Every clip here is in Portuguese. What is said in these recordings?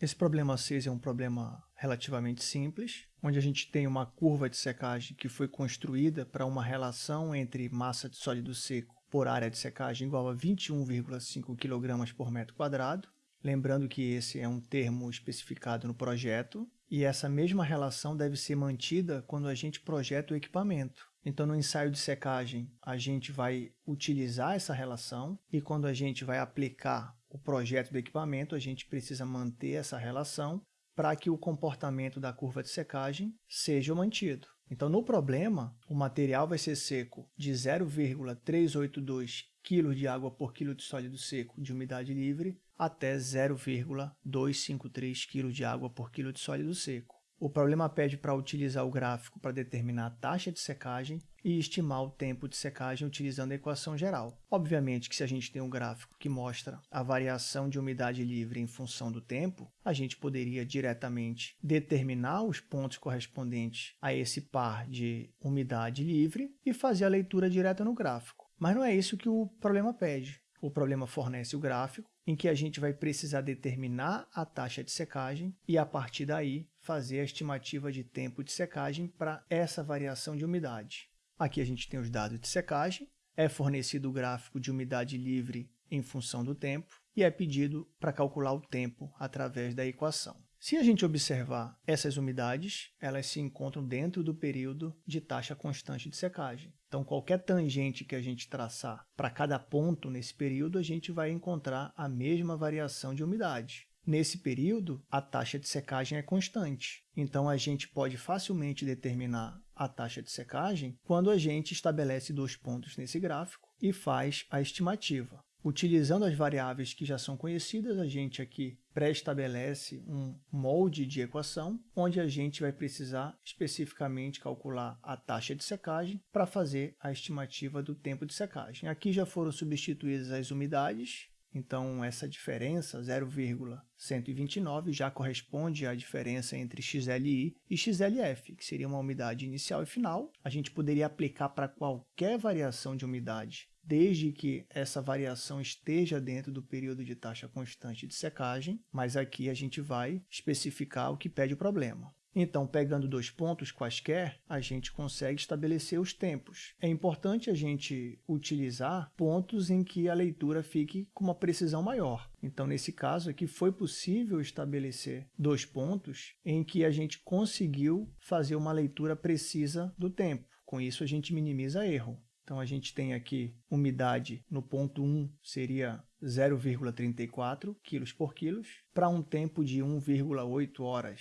Esse problema 6 é um problema relativamente simples, onde a gente tem uma curva de secagem que foi construída para uma relação entre massa de sólido seco por área de secagem igual a 21,5 kg por metro quadrado. Lembrando que esse é um termo especificado no projeto, e essa mesma relação deve ser mantida quando a gente projeta o equipamento. Então, no ensaio de secagem, a gente vai utilizar essa relação e quando a gente vai aplicar o projeto do equipamento, a gente precisa manter essa relação para que o comportamento da curva de secagem seja mantido. Então, no problema, o material vai ser seco de 0,382 kg de água por quilo de sólido seco de umidade livre até 0,253 kg de água por quilo de sólido seco. O problema pede para utilizar o gráfico para determinar a taxa de secagem e estimar o tempo de secagem utilizando a equação geral. Obviamente que se a gente tem um gráfico que mostra a variação de umidade livre em função do tempo, a gente poderia diretamente determinar os pontos correspondentes a esse par de umidade livre e fazer a leitura direta no gráfico. Mas não é isso que o problema pede. O problema fornece o gráfico, em que a gente vai precisar determinar a taxa de secagem e, a partir daí, fazer a estimativa de tempo de secagem para essa variação de umidade. Aqui a gente tem os dados de secagem, é fornecido o gráfico de umidade livre em função do tempo e é pedido para calcular o tempo através da equação. Se a gente observar essas umidades, elas se encontram dentro do período de taxa constante de secagem. Então, qualquer tangente que a gente traçar para cada ponto nesse período, a gente vai encontrar a mesma variação de umidade. Nesse período, a taxa de secagem é constante. Então, a gente pode facilmente determinar a taxa de secagem quando a gente estabelece dois pontos nesse gráfico e faz a estimativa. Utilizando as variáveis que já são conhecidas, a gente aqui pré-estabelece um molde de equação, onde a gente vai precisar especificamente calcular a taxa de secagem para fazer a estimativa do tempo de secagem. Aqui já foram substituídas as umidades, então essa diferença, 0,129, já corresponde à diferença entre XLI e XLF, que seria uma umidade inicial e final. A gente poderia aplicar para qualquer variação de umidade desde que essa variação esteja dentro do período de taxa constante de secagem, mas aqui a gente vai especificar o que pede o problema. Então, pegando dois pontos quaisquer, a gente consegue estabelecer os tempos. É importante a gente utilizar pontos em que a leitura fique com uma precisão maior. Então, nesse caso aqui, foi possível estabelecer dois pontos em que a gente conseguiu fazer uma leitura precisa do tempo. Com isso, a gente minimiza erro. Então, a gente tem aqui umidade no ponto 1 seria 0,34 kg por quilos, para um tempo de 1,8 horas.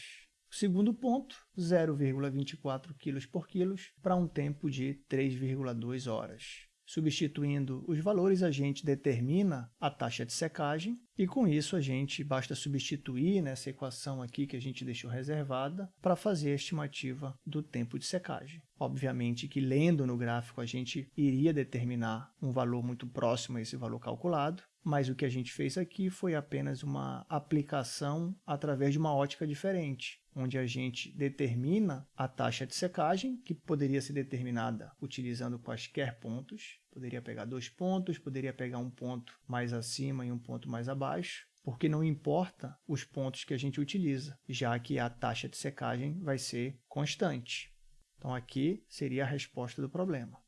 Segundo ponto, 0,24 kg por quilos, para um tempo de 3,2 horas. Substituindo os valores, a gente determina a taxa de secagem e com isso a gente basta substituir nessa equação aqui que a gente deixou reservada para fazer a estimativa do tempo de secagem. Obviamente que lendo no gráfico a gente iria determinar um valor muito próximo a esse valor calculado, mas o que a gente fez aqui foi apenas uma aplicação através de uma ótica diferente, onde a gente determina a taxa de secagem, que poderia ser determinada utilizando quaisquer pontos. Poderia pegar dois pontos, poderia pegar um ponto mais acima e um ponto mais porque não importa os pontos que a gente utiliza, já que a taxa de secagem vai ser constante. Então, aqui seria a resposta do problema.